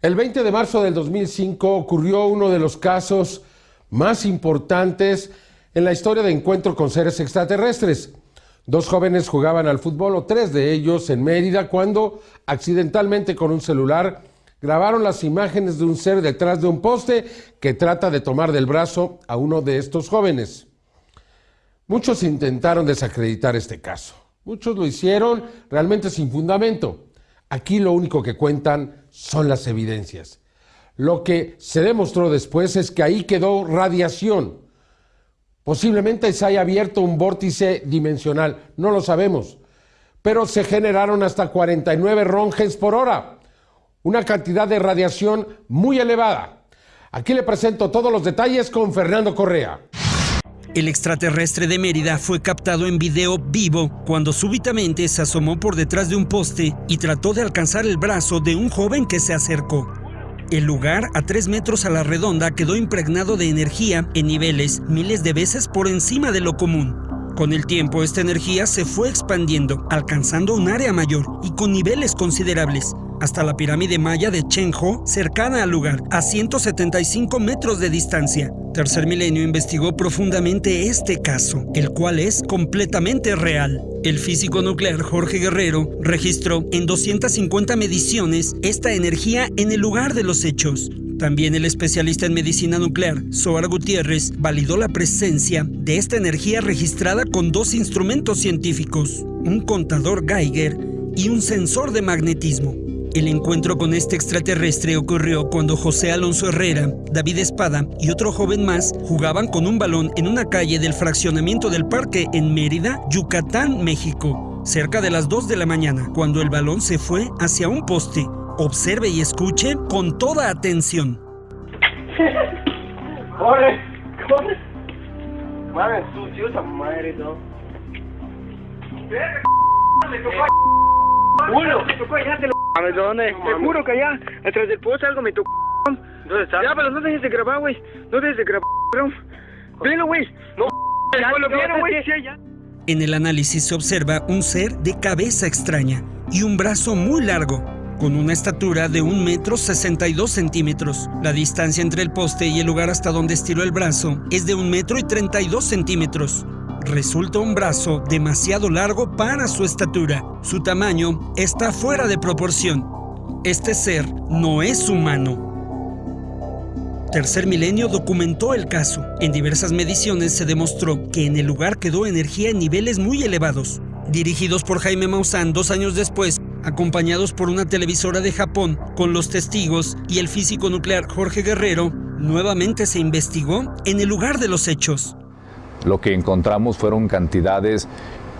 El 20 de marzo del 2005 ocurrió uno de los casos más importantes en la historia de encuentro con seres extraterrestres. Dos jóvenes jugaban al fútbol, o tres de ellos, en Mérida, cuando accidentalmente con un celular grabaron las imágenes de un ser detrás de un poste que trata de tomar del brazo a uno de estos jóvenes. Muchos intentaron desacreditar este caso. Muchos lo hicieron realmente sin fundamento. Aquí lo único que cuentan son las evidencias. Lo que se demostró después es que ahí quedó radiación. Posiblemente se haya abierto un vórtice dimensional, no lo sabemos, pero se generaron hasta 49 rongens por hora, una cantidad de radiación muy elevada. Aquí le presento todos los detalles con Fernando Correa. El extraterrestre de Mérida fue captado en video vivo cuando súbitamente se asomó por detrás de un poste y trató de alcanzar el brazo de un joven que se acercó. El lugar, a 3 metros a la redonda, quedó impregnado de energía en niveles miles de veces por encima de lo común. Con el tiempo, esta energía se fue expandiendo, alcanzando un área mayor y con niveles considerables, hasta la pirámide maya de Chenjo, cercana al lugar, a 175 metros de distancia. Tercer Milenio investigó profundamente este caso, el cual es completamente real. El físico nuclear Jorge Guerrero registró en 250 mediciones esta energía en el lugar de los hechos. También el especialista en medicina nuclear, Soar Gutiérrez, validó la presencia de esta energía registrada con dos instrumentos científicos, un contador Geiger y un sensor de magnetismo. El encuentro con este extraterrestre ocurrió cuando José Alonso Herrera, David Espada y otro joven más jugaban con un balón en una calle del fraccionamiento del parque en Mérida, Yucatán, México, cerca de las 2 de la mañana, cuando el balón se fue hacia un poste. Observe y escuche con toda atención. ¡Corre! ¡Corre! Madre sucio esa madre, ¿no? ¡Le tocó ¡Uno! ¡Le tocó allá, te lo ¿A dónde? Te juro que allá, atrás del poste algo me tocó. ¿Dónde está? Ya, pero no dejes de grabar, güey. No dejes de grabar, bro. Velo, güey. No, ya lo vieron, güey. En el análisis se observa un ser de cabeza extraña y un brazo muy largo, con una estatura de un metro 62 centímetros. La distancia entre el poste y el lugar hasta donde estiró el brazo es de un metro y 32 centímetros. Resulta un brazo demasiado largo para su estatura. Su tamaño está fuera de proporción. Este ser no es humano. Tercer Milenio documentó el caso. En diversas mediciones se demostró que en el lugar quedó energía en niveles muy elevados. Dirigidos por Jaime Maussan dos años después, acompañados por una televisora de Japón, con los testigos y el físico nuclear Jorge Guerrero, nuevamente se investigó en el lugar de los hechos. Lo que encontramos fueron cantidades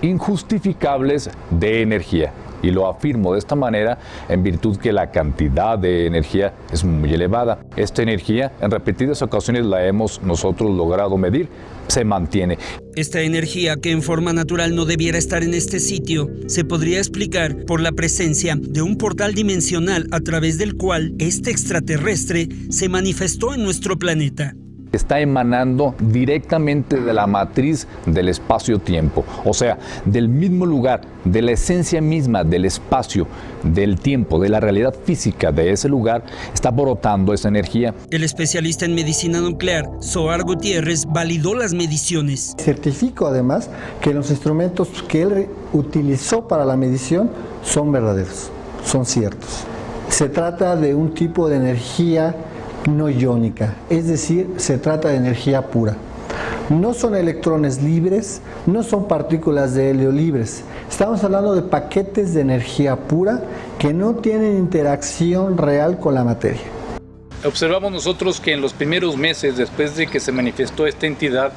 injustificables de energía. Y lo afirmo de esta manera en virtud que la cantidad de energía es muy elevada. Esta energía en repetidas ocasiones la hemos nosotros logrado medir, se mantiene. Esta energía que en forma natural no debiera estar en este sitio se podría explicar por la presencia de un portal dimensional a través del cual este extraterrestre se manifestó en nuestro planeta está emanando directamente de la matriz del espacio-tiempo, o sea, del mismo lugar, de la esencia misma del espacio, del tiempo, de la realidad física de ese lugar, está brotando esa energía. El especialista en medicina nuclear, Soar Gutiérrez, validó las mediciones. Certifico además que los instrumentos que él utilizó para la medición son verdaderos, son ciertos. Se trata de un tipo de energía no iónica, es decir, se trata de energía pura. No son electrones libres, no son partículas de helio libres. Estamos hablando de paquetes de energía pura que no tienen interacción real con la materia. Observamos nosotros que en los primeros meses después de que se manifestó esta entidad,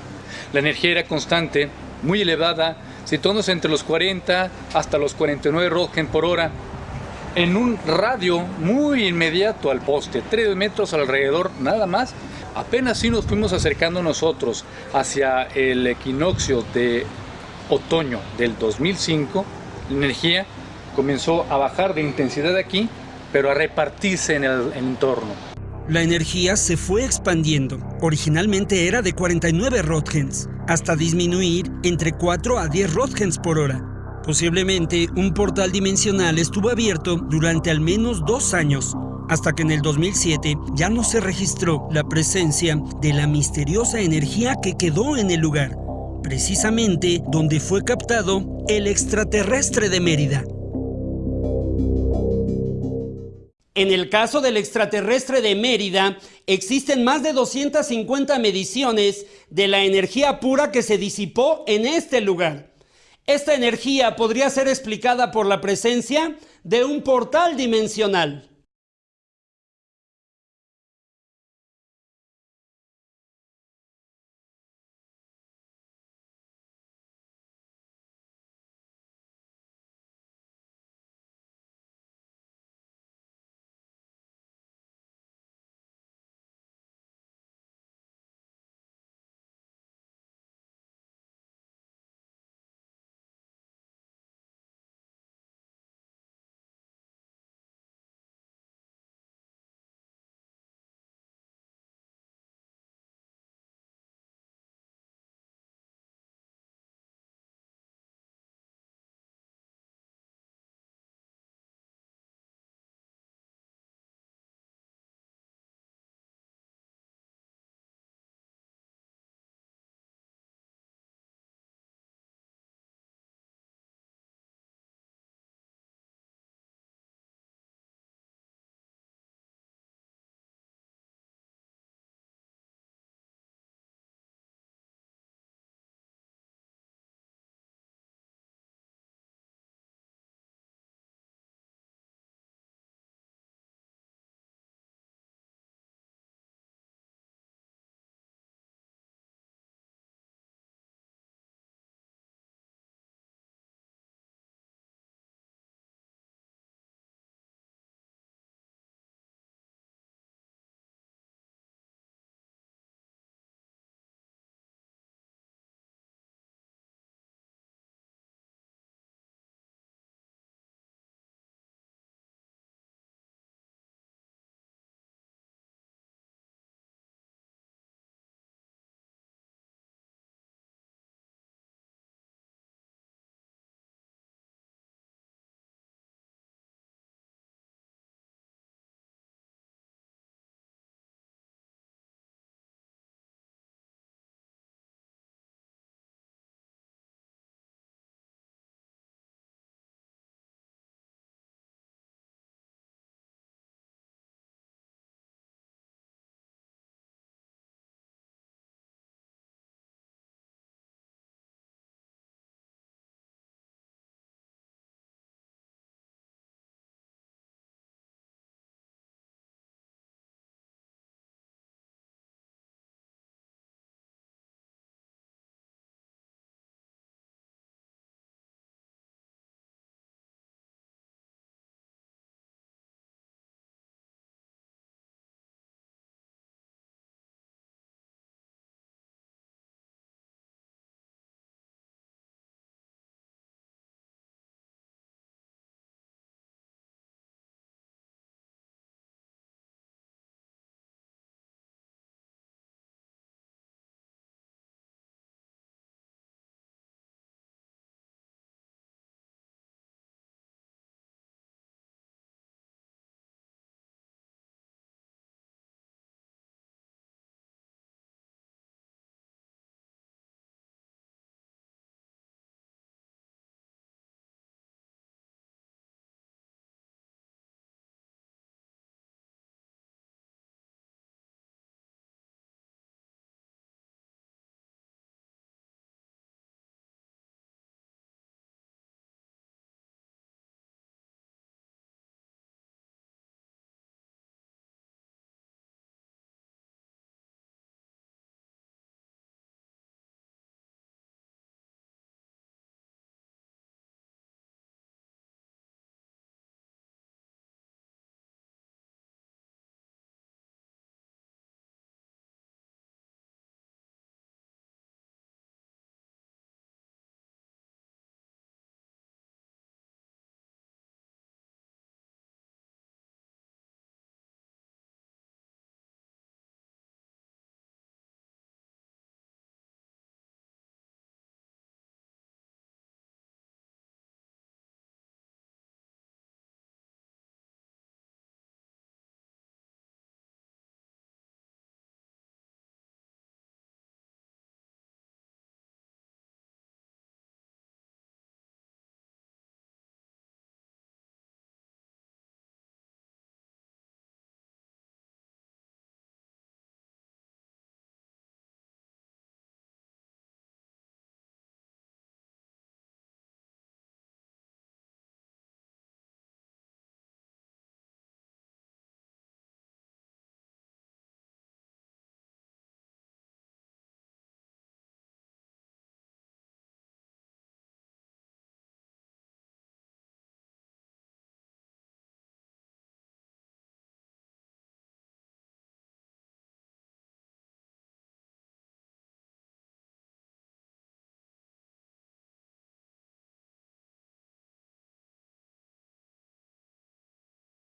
la energía era constante, muy elevada, situándose entre los 40 hasta los 49 Röntgen por hora, en un radio muy inmediato al poste, tres metros alrededor nada más. Apenas si nos fuimos acercando nosotros hacia el equinoccio de otoño del 2005, la energía comenzó a bajar de intensidad aquí, pero a repartirse en el entorno. La energía se fue expandiendo. Originalmente era de 49 Röntgens, hasta disminuir entre 4 a 10 Röntgens por hora. Posiblemente un portal dimensional estuvo abierto durante al menos dos años, hasta que en el 2007 ya no se registró la presencia de la misteriosa energía que quedó en el lugar, precisamente donde fue captado el extraterrestre de Mérida. En el caso del extraterrestre de Mérida, existen más de 250 mediciones de la energía pura que se disipó en este lugar. Esta energía podría ser explicada por la presencia de un portal dimensional.